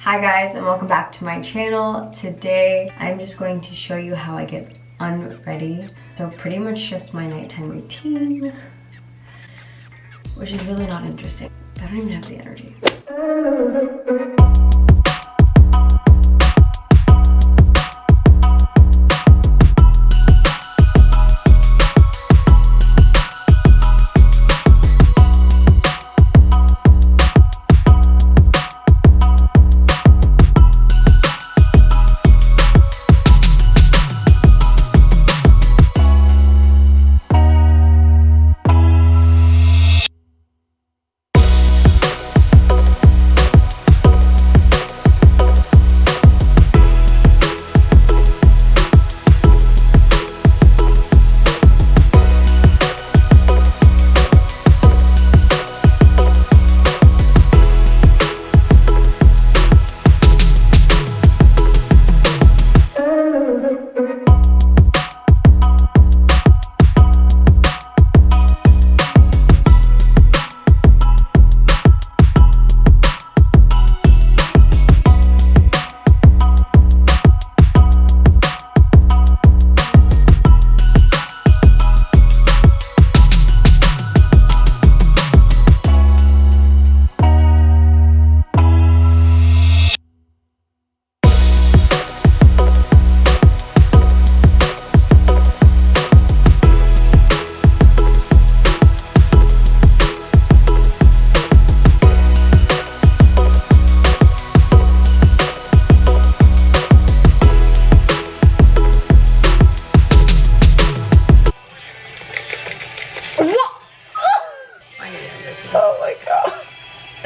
Hi guys and welcome back to my channel. Today I'm just going to show you how I get unready. So pretty much just my nighttime routine, which is really not interesting. I don't even have the energy.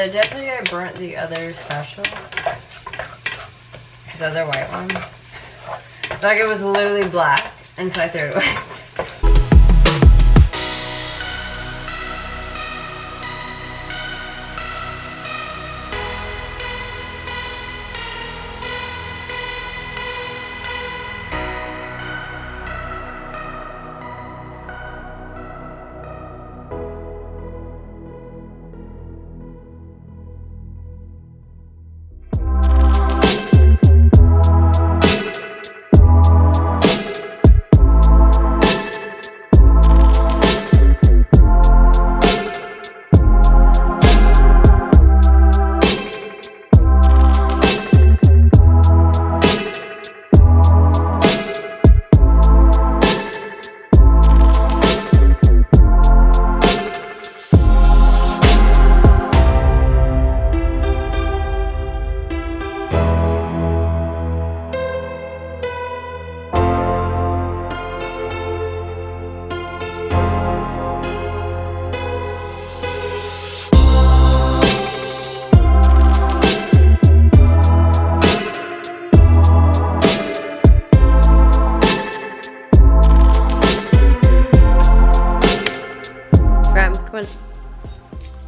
So definitely I burnt the other special. The other white one. Like it was literally black and so I threw it away.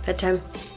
Bedtime.